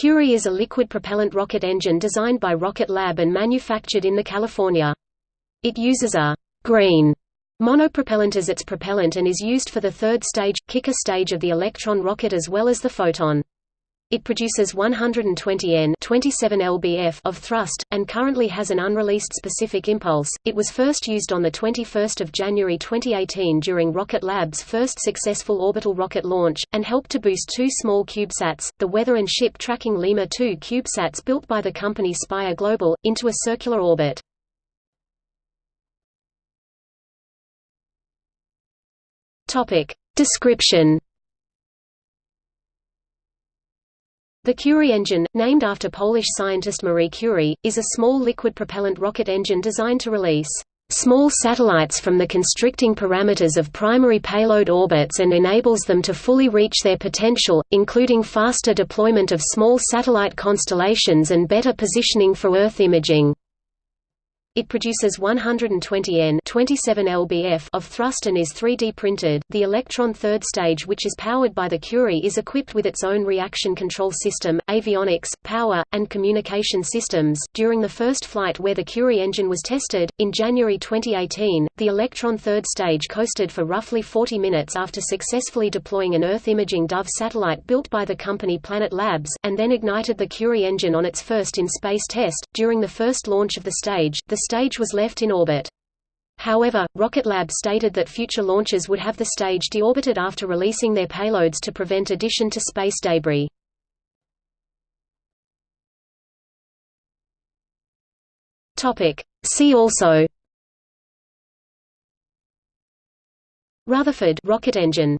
Curie is a liquid propellant rocket engine designed by Rocket Lab and manufactured in the California. It uses a green monopropellant as its propellant and is used for the third stage, kicker stage of the Electron rocket as well as the Photon. It produces 120 N 27 lbf of thrust, and currently has an unreleased specific impulse. It was first used on 21 January 2018 during Rocket Lab's first successful orbital rocket launch, and helped to boost two small CubeSats, the weather and ship tracking Lemur 2 CubeSats built by the company Spire Global, into a circular orbit. Description The Curie engine, named after Polish scientist Marie Curie, is a small liquid propellant rocket engine designed to release small satellites from the constricting parameters of primary payload orbits and enables them to fully reach their potential, including faster deployment of small satellite constellations and better positioning for Earth imaging. It produces 120 N 27 lbf of thrust and is 3D printed. The Electron third stage which is powered by the Curie is equipped with its own reaction control system, avionics, power, and communication systems. During the first flight where the Curie engine was tested, in January 2018, the Electron third stage coasted for roughly 40 minutes after successfully deploying an Earth imaging Dove satellite built by the company Planet Labs, and then ignited the Curie engine on its first in-space test. During the first launch of the stage, the stage was left in orbit. However, Rocket Lab stated that future launches would have the stage deorbited after releasing their payloads to prevent addition to space debris. See also Rutherford rocket engine